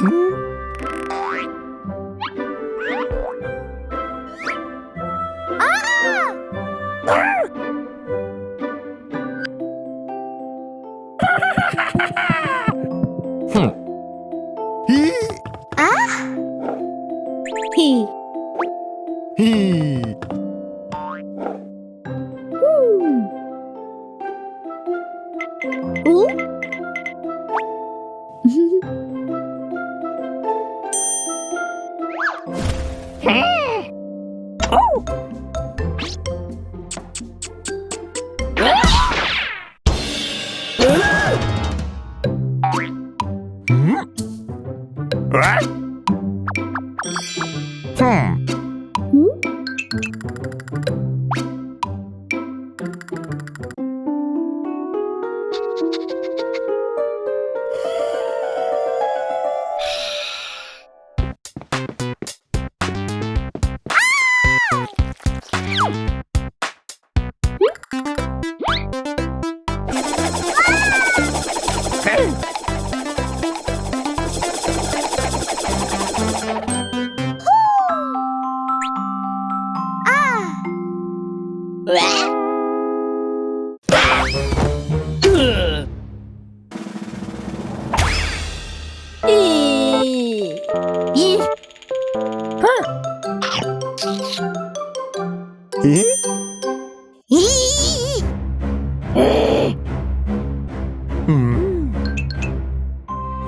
오?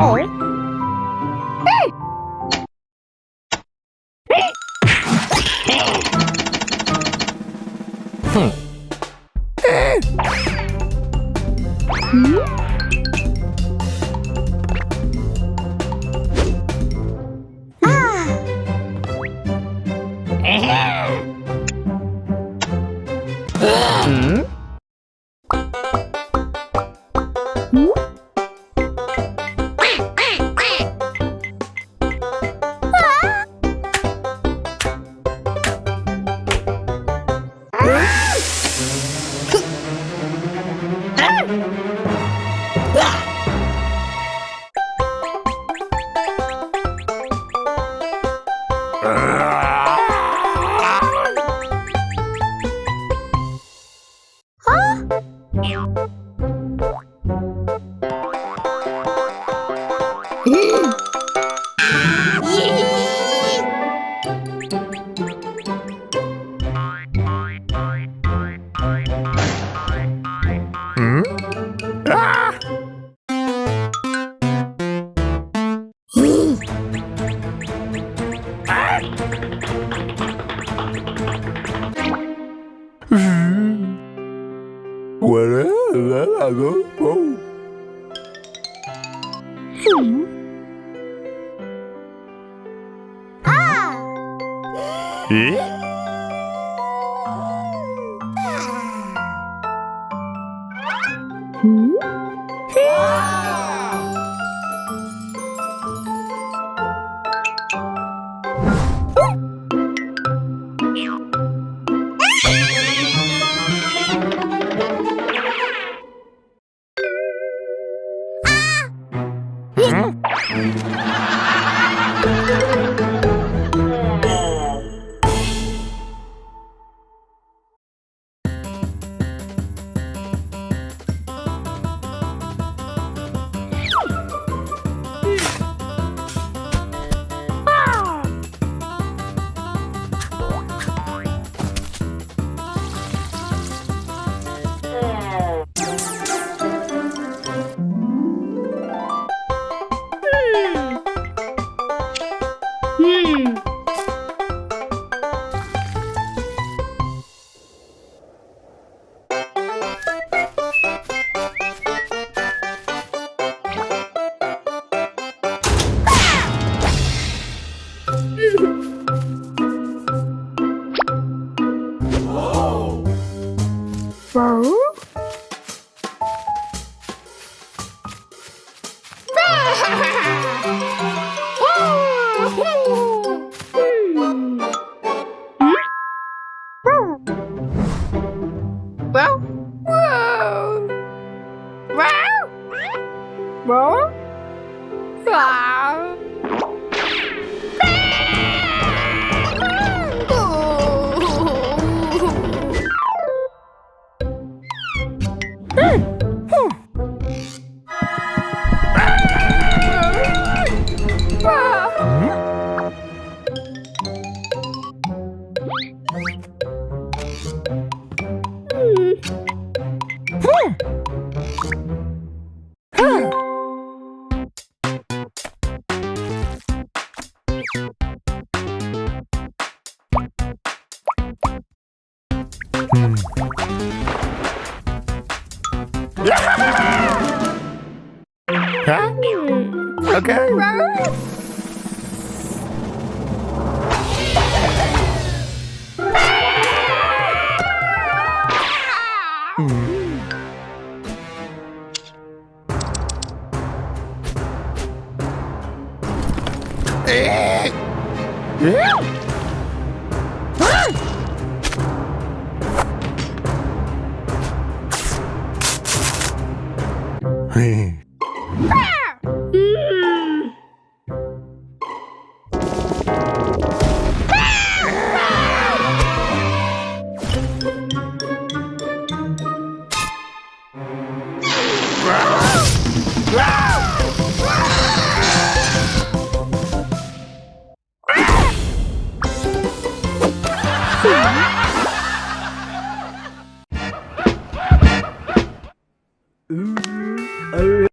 ổi pago? Wow. Wow. Wow. Wow. Wow. Hey. Hey.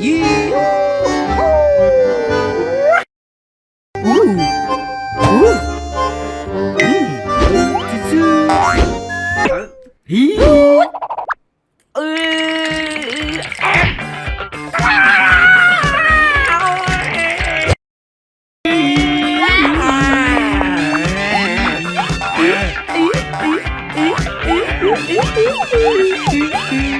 Yeah. Ih, ih, ih, ih, ih.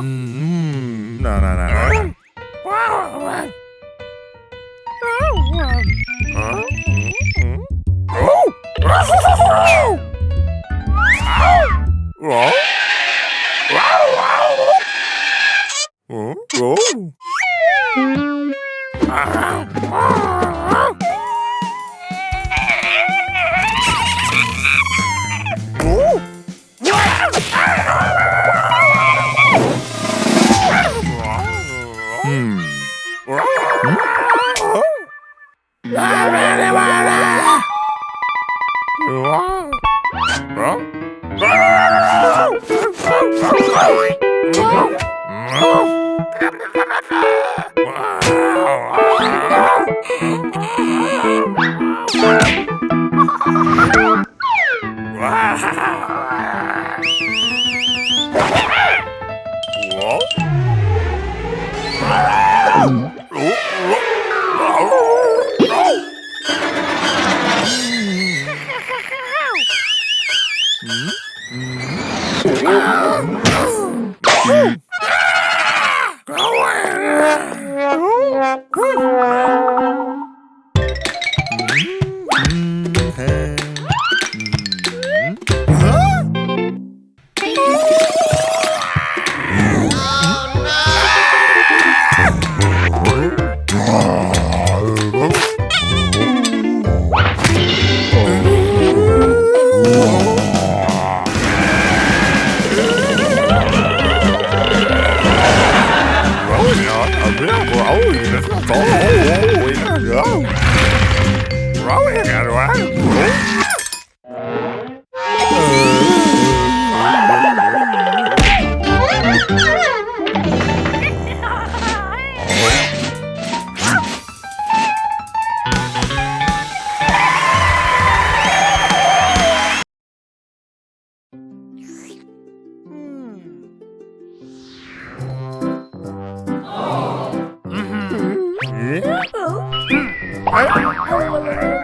Mm-hmm. Woo! え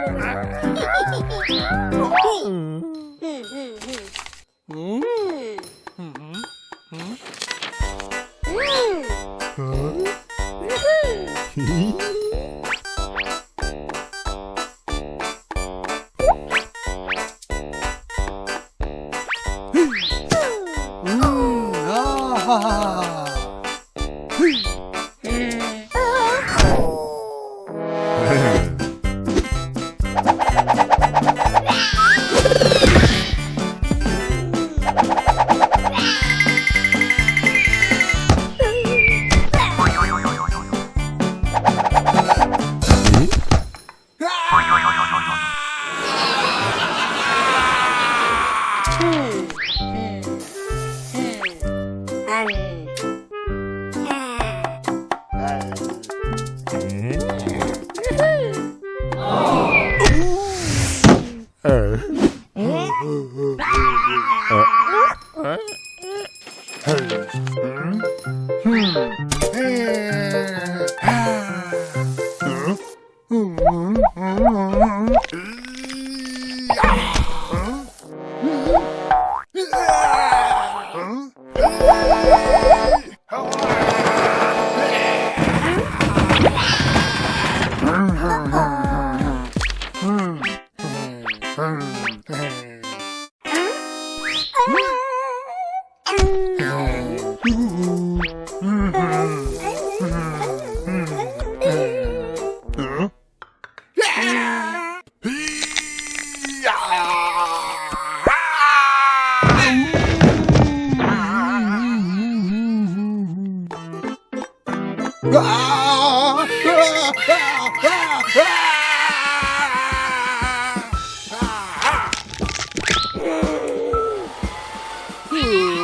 Ooh.